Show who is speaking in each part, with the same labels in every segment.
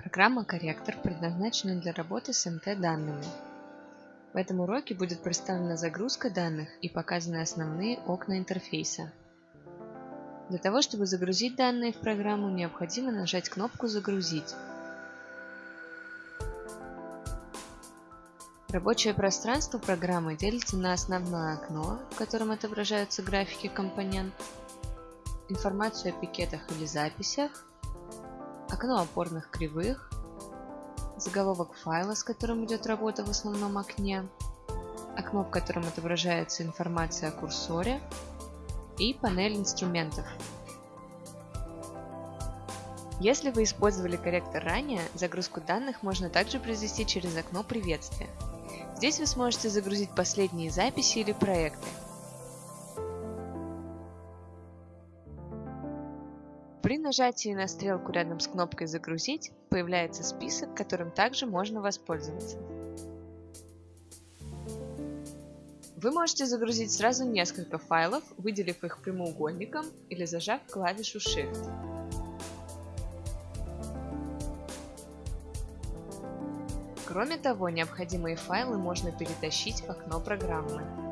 Speaker 1: Программа «Корректор» предназначена для работы с МТ-данными. В этом уроке будет представлена загрузка данных и показаны основные окна интерфейса. Для того, чтобы загрузить данные в программу, необходимо нажать кнопку «Загрузить». Рабочее пространство программы делится на основное окно, в котором отображаются графики компонент, информацию о пикетах или записях, окно опорных кривых, заголовок файла, с которым идет работа в основном окне, окно, в котором отображается информация о курсоре и панель инструментов. Если вы использовали корректор ранее, загрузку данных можно также произвести через окно приветствия. Здесь вы сможете загрузить последние записи или проекты. При нажатии на стрелку рядом с кнопкой «Загрузить» появляется список, которым также можно воспользоваться. Вы можете загрузить сразу несколько файлов, выделив их прямоугольником или зажав клавишу Shift. Кроме того, необходимые файлы можно перетащить в окно программы.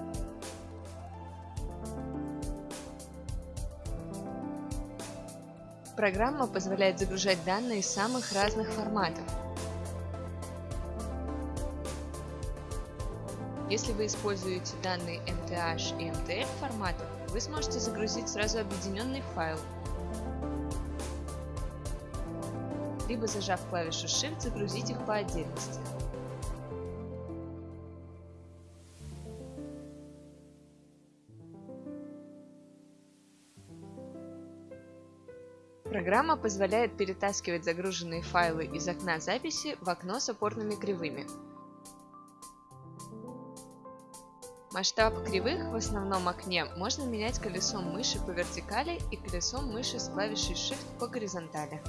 Speaker 1: Программа позволяет загружать данные из самых разных форматов. Если вы используете данные MTH и MTF форматов, вы сможете загрузить сразу объединенный файл либо зажав клавишу Shift загрузить их по отдельности. Программа позволяет перетаскивать загруженные файлы из окна записи в окно с опорными кривыми. Масштаб кривых в основном окне можно менять колесом мыши по вертикали и колесом мыши с клавишей Shift по горизонтали.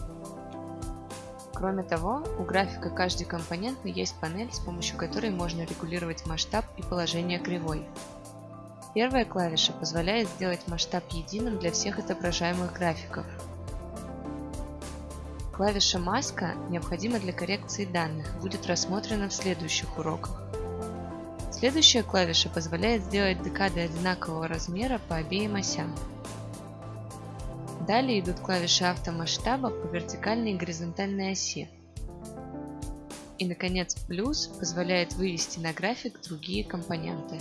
Speaker 1: Кроме того, у графика каждой компоненты есть панель, с помощью которой можно регулировать масштаб и положение кривой. Первая клавиша позволяет сделать масштаб единым для всех отображаемых графиков. Клавиша «Маска» необходима для коррекции данных, будет рассмотрена в следующих уроках. Следующая клавиша позволяет сделать декады одинакового размера по обеим осям. Далее идут клавиши автомасштаба по вертикальной и горизонтальной оси. И, наконец, плюс позволяет вывести на график другие компоненты.